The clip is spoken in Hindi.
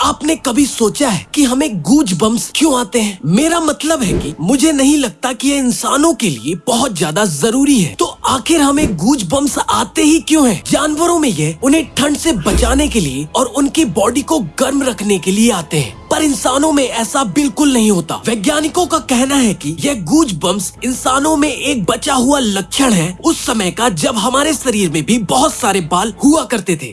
आपने कभी सोचा है कि हमें गूज बम्स क्यों आते हैं? मेरा मतलब है कि मुझे नहीं लगता कि ये इंसानों के लिए बहुत ज़्यादा ज़रूरी है। तो आखिर हमें गूज बम्स आते ही क्यों हैं? जानवरों में ये उन्हें ठंड से बचाने के लिए और उनकी बॉडी को गर्म रखने के लिए आते हैं। पर इंसानों में ऐसा बिल्कुल नहीं होता। वैज्ञानिकों का कहना है कि यह गूज बम्स इंसानों में एक बचा हुआ लक्षण है। उस समय का जब हमारे शरीर में भी बहुत सारे बाल हुआ करते थे।